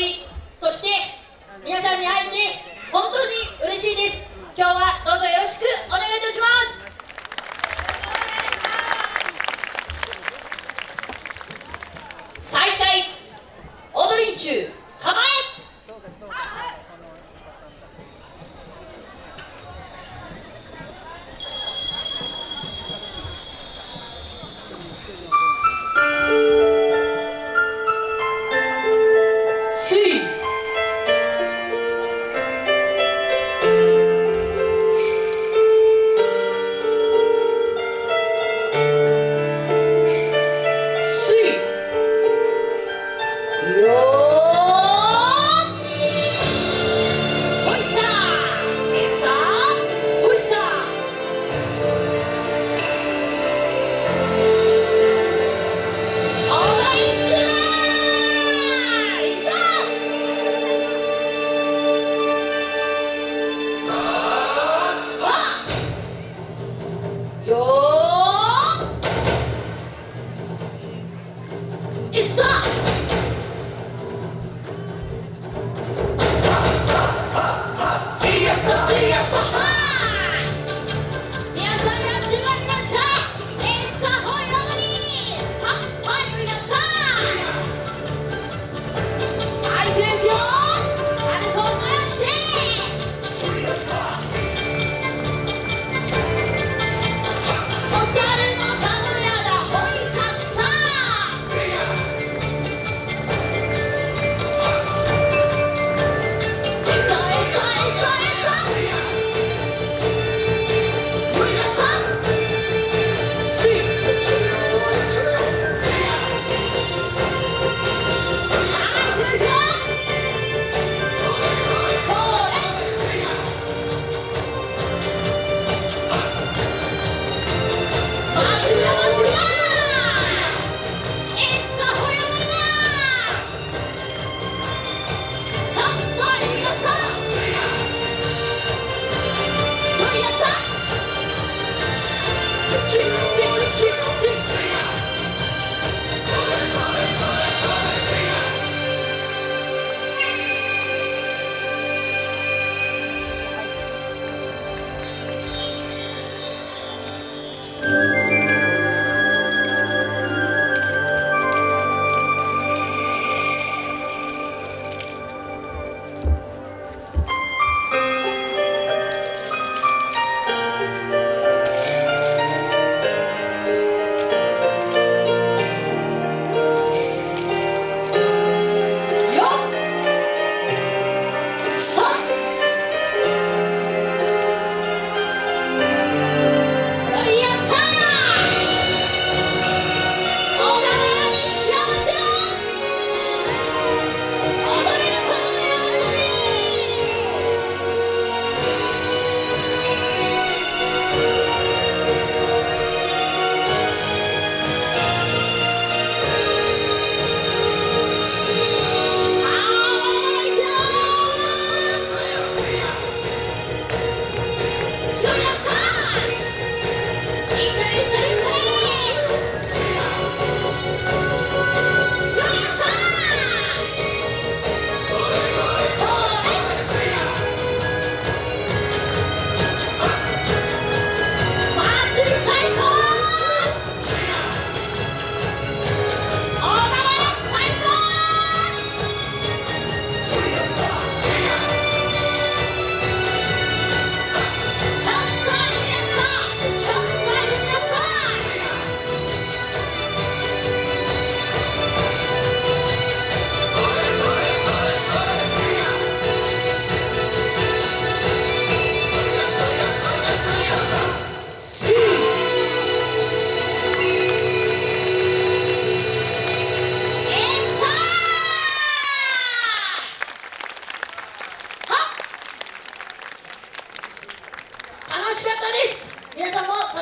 組そして皆さんに会えて本当に嬉しいです。今日はどうぞよろしくお願いいたします。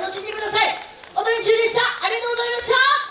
楽しんでください。踊り中でした。ありがとうございました。